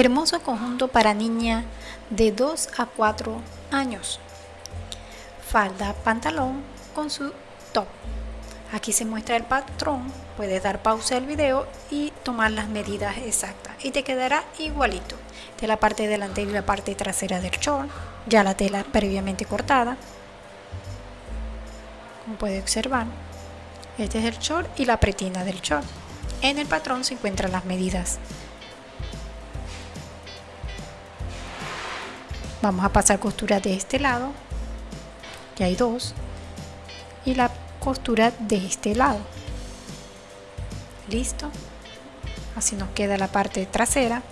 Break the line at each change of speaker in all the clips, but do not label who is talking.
Hermoso conjunto para niña de 2 a 4 años. Falda, pantalón con su top. Aquí se muestra el patrón, puedes dar pausa al video y tomar las medidas exactas y te quedará igualito de la parte delantera y la parte trasera del short, ya la tela previamente cortada. Como puede observar, este es el short y la pretina del short. En el patrón se encuentran las medidas vamos a pasar costura de este lado ya hay dos y la costura de este lado. Listo. Así nos queda la parte trasera.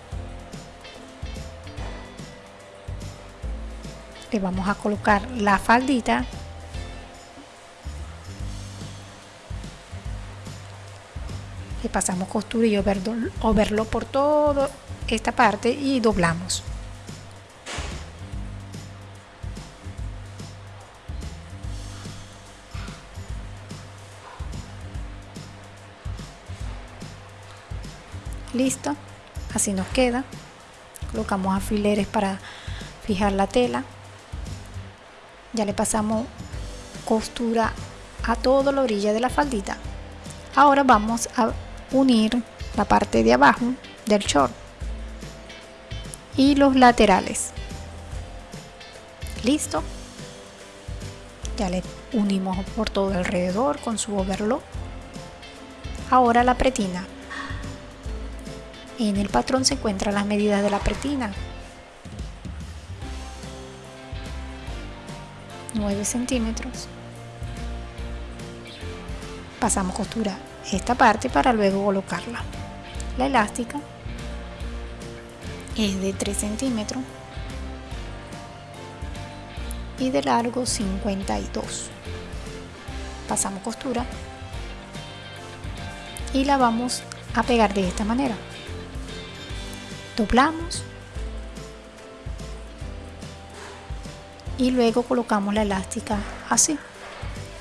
Le vamos a colocar la faldita. Le pasamos costura y overlo por toda esta parte y doblamos listo. Así nos queda. Colocamos alfileres para fijar la tela. Ya le pasamos costura a toda la orilla de la faldita. Ahora vamos a unir la parte de abajo del short y los laterales. Listo. Ya le unimos por todo alrededor con su overlock. Ahora la pretina en el patrón se encuentran las medidas de la pretina. 9 centímetros. Pasamos costura esta parte para luego colocarla. La elástica es de 3 centímetros y de largo 52. Pasamos costura y la vamos a pegar de esta manera doblamos y luego colocamos la elástica así.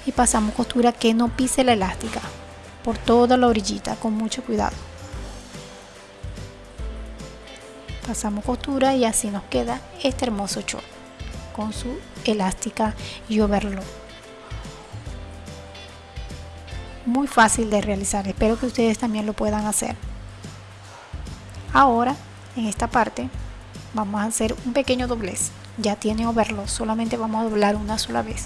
Y pasamos costura que no pise la elástica por toda la orillita con mucho cuidado. Pasamos costura y así nos queda este hermoso short con su elástica y overlock. Muy fácil de realizar espero que ustedes también lo puedan hacer. Ahora en esta parte vamos a hacer un pequeño doblez. Ya tiene overlock solamente vamos a doblar una sola vez.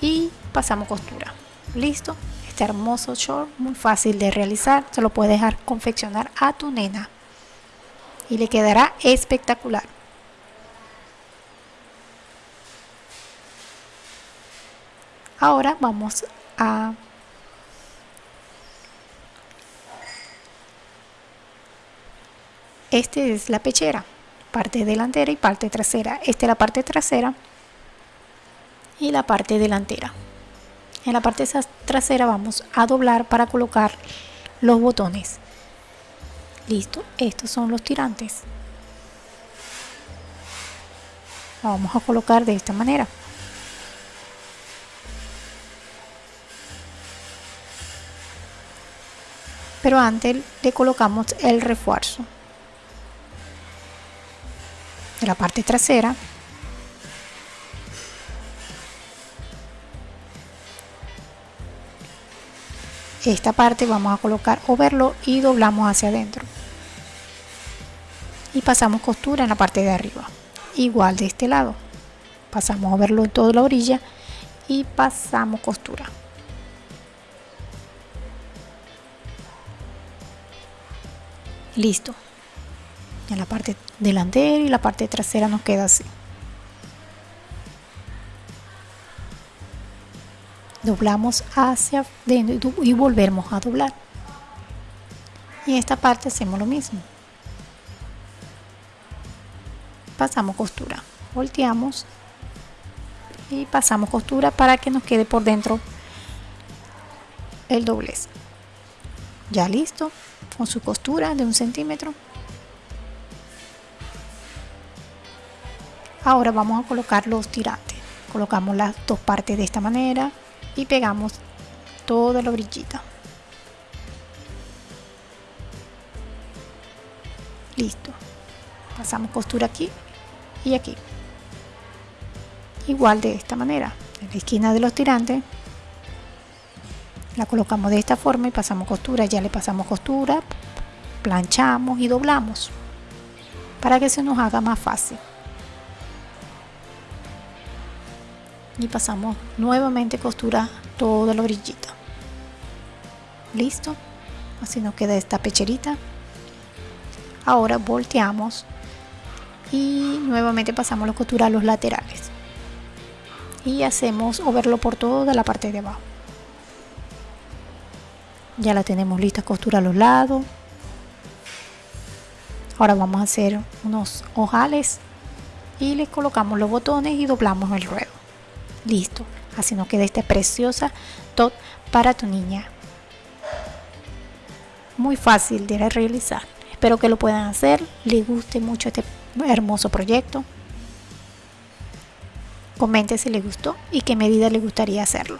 Y pasamos costura. Listo este hermoso short muy fácil de realizar se lo puedes dejar confeccionar a tu nena. Y le quedará espectacular. Ahora vamos a Este es la pechera, parte delantera y parte trasera. Esta es la parte trasera y la parte delantera. En la parte trasera vamos a doblar para colocar los botones. Listo, estos son los tirantes. vamos a colocar de esta manera. Pero antes le colocamos el refuerzo. La parte trasera. Esta parte vamos a colocar verlo y doblamos hacia adentro. Y pasamos costura en la parte de arriba igual de este lado. Pasamos a verlo en toda la orilla y pasamos costura. Listo en la parte delantera y la parte trasera nos queda así. Doblamos hacia dentro y volvemos a doblar. Y en esta parte hacemos lo mismo. Pasamos costura. Volteamos y pasamos costura para que nos quede por dentro el doblez. Ya listo con su costura de un centímetro ahora vamos a colocar los tirantes. Colocamos las dos partes de esta manera y pegamos toda la orillita. Listo. Pasamos costura aquí y aquí. Igual de esta manera. En la esquina de los tirantes la colocamos de esta forma y pasamos costura. Ya le pasamos costura planchamos y doblamos para que se nos haga más fácil y pasamos nuevamente costura todo el orillito listo. Así nos queda esta pecherita. Ahora volteamos y nuevamente pasamos la costura a los laterales. Y hacemos overlo por toda la parte de abajo. Ya la tenemos lista costura a los lados. Ahora vamos a hacer unos ojales y le colocamos los botones y doblamos el ruedo listo. Así nos queda esta preciosa top para tu niña. Muy fácil de realizar. Espero que lo puedan hacer. Les guste mucho este hermoso proyecto. Comente si les gustó y qué medida les gustaría hacerlo